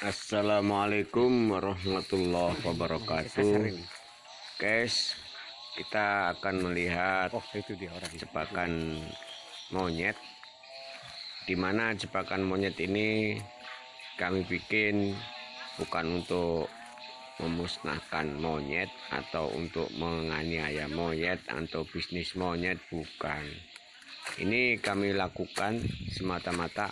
Assalamualaikum warahmatullahi wabarakatuh. Guys Kita akan melihat Oh itu dia orang. jebakan monyet. Di mana jebakan monyet ini Kami bikin Bukan untuk memusnahkan monyet Atau untuk menganiaya monyet Atau bisnis monyet Bukan. Ini kami lakukan semata-mata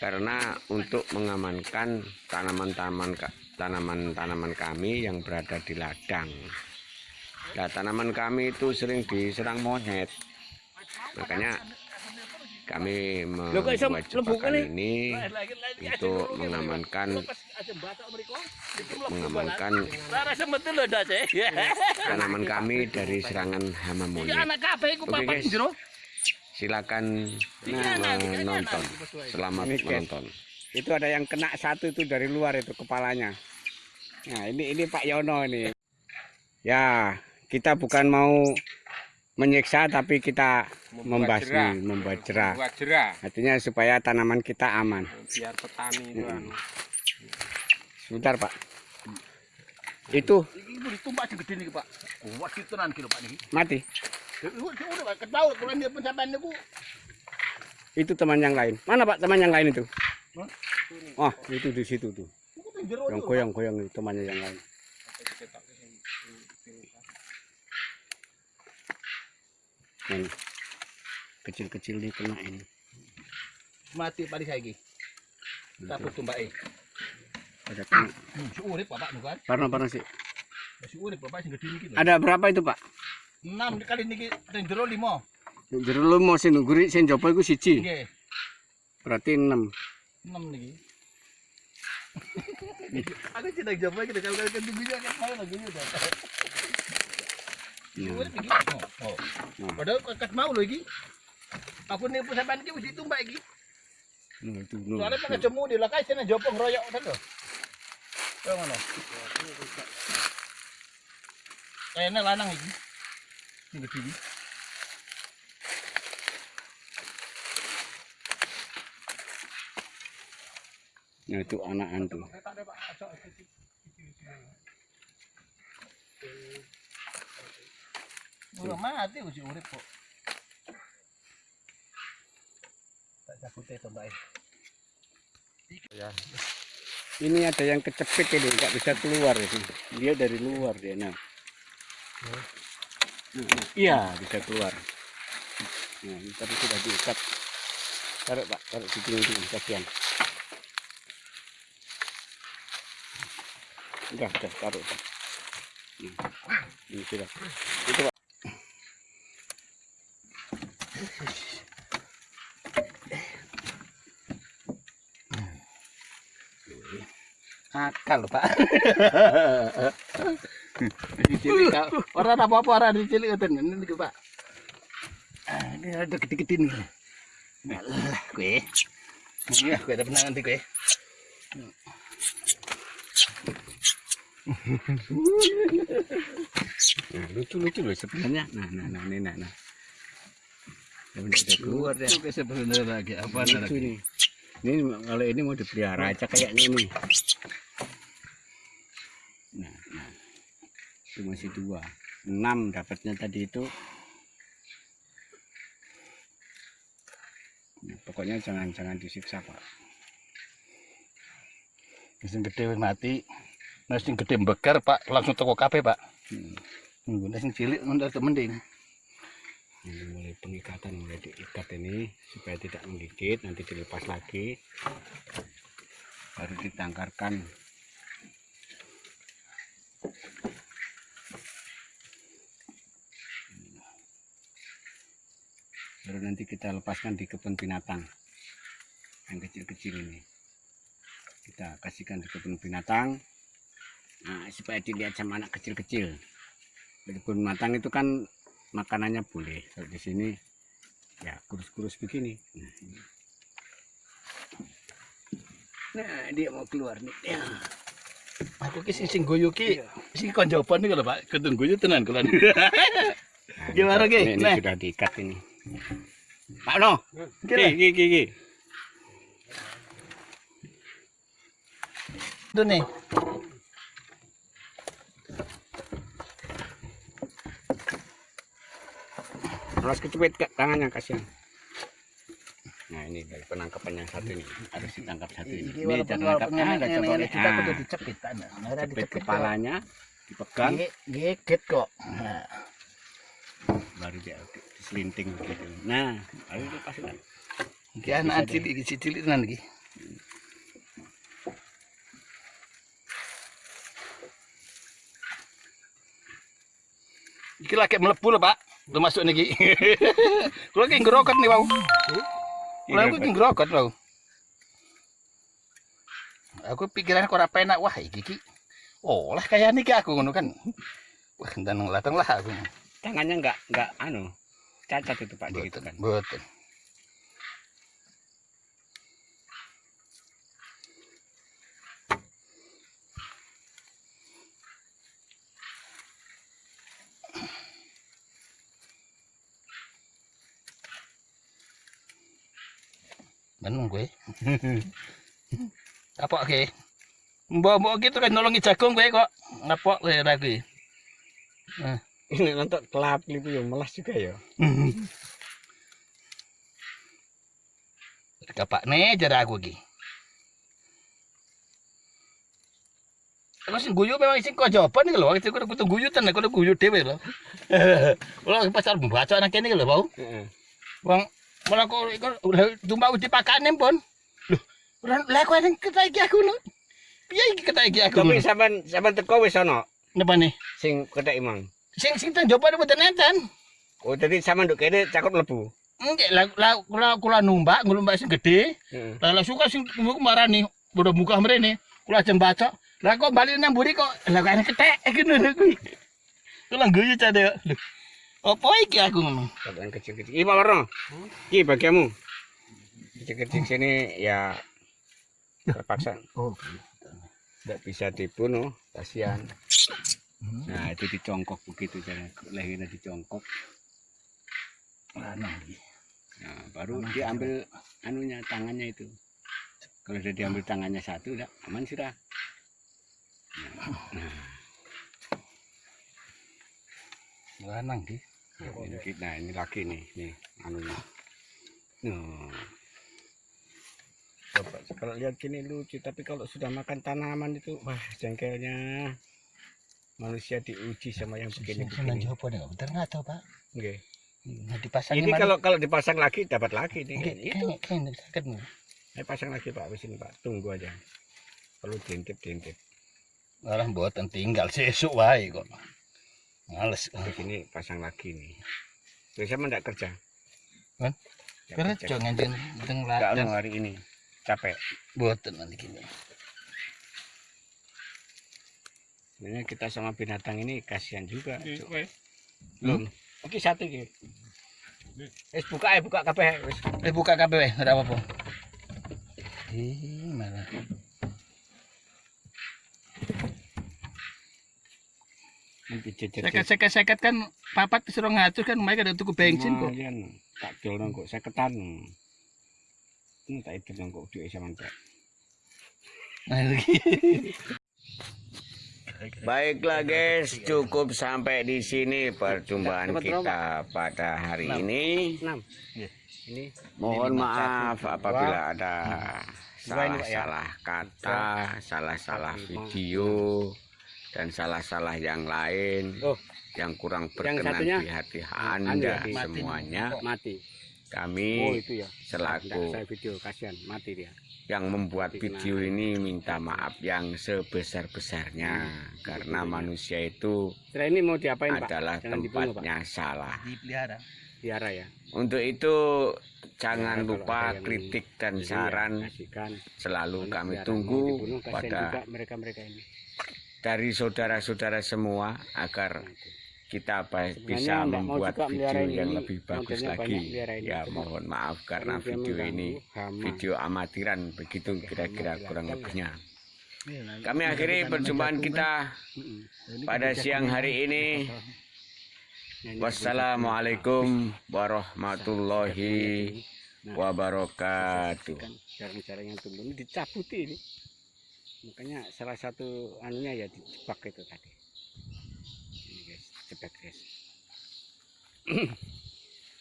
karena untuk mengamankan tanaman-tanaman tanaman-tanaman kami yang berada di ladang. Nah, tanaman kami itu sering diserang monyet. Makanya kami membuat jebakan ini untuk mengamankan mengamankan tanaman kami dari serangan hama monyet. Oke guys silakan menonton. Selamat Ini, menonton. itu ada yang kena satu itu dari luar itu kepalanya. Nah ini ini Pak Yono ini. Ya kita bukan mau menyiksa tapi kita membasmi membuat jerah. Buat jerah. Artinya supaya tanaman kita aman. Biar petani itu anu. sebentar Pak. Itu. Niki, Pak. Buat itu nanti Pak mati Pak itu teman yang lain. Mana Pak? Teman yang lain itu? Oh itu di situ tuh. Yang goyang-goyang itu temannya yang lain. Ini kecil-kecil ini kena ini. Mati padi saya iki. Tapi tumbake. ada kena. Si urip Bapak niku kan. parno parno sih lho. ada berapa itu Pak 6 kali niki teng jero 5. jero lu mau sing ngguri sing jopo iku siji Nggih. berarti 6 6 niki. Aku tidak jawab lagi kalau kan tingginya kan mau lagi iki. Oh. Padahal kat mau lho iki. Aku nih pencapaian iki wis ditumbak iki. Nah. Soalnya pakai jemu di lakai sini jopong royok kan tuh. Kayak mana? Kayaknya lanang ini. Ini gede ini. nah itu anakan tuh Udah mati usi urip kok. Tak takutnya itu mbak. ini ada yang kecepit ini nggak bisa keluar ini dia dari luar dia nah nah, iya bisa keluar. Nah ini tadi sudah diikat. Taruh pak. Taruh di sini kasihan udah udah taruh pak. Nah, ini sudah. Itu pak Akal pak. Dicilik. Orang apa-apa orang dicilik ini nih pak. Ah, Ini ada gede-gede nih. Alah, gue. Iya, gue ada penangan nanti gue. nah lucu lucu loh sebenarnya nah nah nah ini nah nah Ya, udah keluar ya Itu sebenarnya lagi apa lagi? nih ini kalau ini mau dipelihara aja kayaknya ini nah, nah. Itu masih dua enam dapatnya tadi itu Nah, pokoknya jangan jangan disiksa pak Sing gede mati. Nah sing gede mbekar Pak, langsung toko kafe Pak. Hmm. Nunggu nah cilik untuk mending. ini mulai pengikatan mulai diikat ini supaya tidak menggigit nanti dilepas lagi baru ditangkarkan baru nanti kita lepaskan di kebun binatang yang kecil-kecil ini kita kasihkan di kebun binatang nah supaya dilihat sama anak kecil-kecil di kebun binatang itu kan makanannya boleh kalau di sini ya kurus-kurus begini nah, ini. dia mau keluar nih ya. Aku ki sing sing guyu ki sing kon jawaban iki lho Pak. Ketun guyu tenan kula. Nah, Gimana, ini, Ki? ini Nah. sudah diikat ini Pak No Ki, ki ki ki ki Itu nih. Harus kecepit ke tangannya kasihan. Nah ini dari penangkapan yang satu ini harus ditangkap satu ini. Ini walaupun cara walaupun ada nenek coba kita kudu dicepit ana. Ora cepit dicepit kepalanya, dipegang, Geget kok. Nah, baru dia diselinting gitu. Nah, ayo lepaskan. Iki anak cilik iki cilik tenan iki. Iki lagi melebu lho, Pak. Lu masuk niki. Kulo ki ngrokot nih, Bau. Kulo aku ki ngrokot, Bau. Aku pikiran kok ora penak wah iki ki. Oh, lah kayak niki aku ngono kan. Wah, dan latang lah aku. Tangannya enggak enggak anu cacat itu Pak di gitu kan. Betul. Benung gue. Apa ke? Mbok-mbok gitu kan nolongi jagung gue kok. Ngapok gue lagi. Ini nonton kelap itu ya melas juga ya. Kapak nih jara aku ki. Aku sing guyu memang sing kok jawaban iki lho, itu kudu guyu tenan, kudu guyu dhewe lho. Kulo pasar membaca anak kene iki lho, Bau. Heeh. Wong malah kok tumbak uji pakane pun. Loh, ora lha kok ning ketai iki aku lho. Piye iki ketai iki aku? Tapi sampean sampean teko wis ana Napa nih? sing kethek imang. Sing sing tang jawab mboten nenten. Oh, jadi sampean nduk kene cakup lebu. Enggak, lah lah kula kula numbak, numbak sing gede. Heeh. Lah lah suka sing marani udah buka mrene. Kula aja baca. Lah kok balik nang mburi kok lah kok ketek ngono lho kuwi. Kula guyu cade. Apa iki aku ngomong? Sampean kecil-kecil. Iki Pak Warno. Iki bagianmu. Kecil-kecil sini ya terpaksa Oh. tidak bisa dibunuh, kasihan. Nah, itu dicongkok begitu cara lehernya dicongkok. Lanang iki. Nah, baru diambil anunya tangannya itu. Kalau sudah diambil tangannya satu, udah aman sudah. Lanang iki. Nah, ini, nah, ini lagi nih, nih anunya. Nah. Coba kalau lihat gini lucu, tapi kalau sudah makan tanaman itu, wah jengkelnya manusia diuji sama yang begini begini. bener enggak tahu, Pak. Oke. Nah, dipasang Ini kalau kalau dipasang lagi dapat lagi nih. Itu. kayak kayak sakit nih. Saya pasang lagi Pak, wis ini Pak. Tunggu aja. Perlu diintip-diintip. Malah mboten tinggal sesuk wae kok. Males. Di sini pasang lagi nih. Saya enggak kerja. Kan? Kerja nganjen anu hari ini. Capek. Mboten nanti kini. Sebenarnya kita sama binatang ini kasihan juga. Iki, Cuk. kowe. Belum. Oke satu iki. Wis buka ya buka kabeh wis. Eh buka kabeh wae, ora apa-apa. Ih, malah. Iki jejer. Seket-seket kan papat disuruh ngatur kan mereka ada tuku bensin kok. Lumayan. Tak dol nang kok seketan. Ini tak itu nang kok dhuwit sampean Pak. Nah. Baiklah guys, cukup sampai di sini perjumpaan kita pada hari ini. 6. Ini? Mohon maaf apabila ada Pak, ya. salah-salah kata, salah-salah video, dan salah-salah yang lain Oh. yang kurang berkenan di hati Anda ya, semuanya. mati. Oh Kami itu ya. selaku Saya video kasihan mati dia. yang membuat video ini minta maaf yang sebesar-besarnya karena manusia itu Setelah ini mau diapain Pak? adalah Jangan dibunuh Pak. tempatnya salah. Dipelihara. Biara ya. Untuk itu jangan Ya, lupa kritik dan Jadi ya, saran kasihkan. selalu kami tunggu dibunuh, pada mereka-mereka ini. dari saudara-saudara semua agar itu. Kita Sebenarnya bisa membuat video ini, yang ini lebih bagus lagi. Ya mohon maaf karena video ini hama. video amatiran begitu kira-kira kurang lebihnya. Iya, Kami akhiri perjumpaan kita Mm-mm. pada siang hari ini. Nah, ini Wassalamualaikum warahmatullahi Nah, wabarakatuh. kan jarang-jarang yang tumbuh ini dicabuti ini makanya salah satu anunya ya dijebak itu tadi jebak guys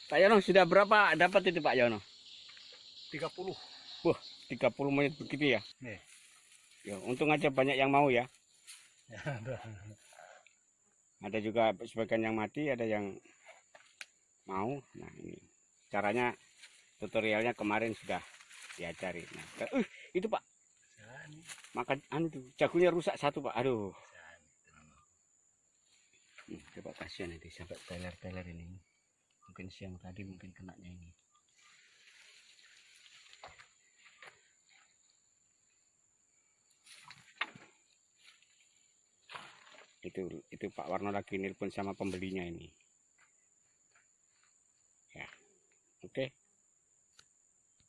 Pak Yono sudah berapa dapat itu Pak Yono? 30 30 menit begitu ya? Nih. ya untung aja banyak yang mau ya. Ada. Juga sebagian yang mati ada yang mau. Nah ini. Caranya tutorialnya kemarin sudah diajari. Nah uh, itu pak. Makan anu tuh jagonya rusak satu pak. Aduh Nih, coba kasihan itu sampai teler-teler ini. Mungkin siang tadi mungkin kenanya ini. itu itu Pak Warno lagi nelpon sama pembelinya ini ya oke okay.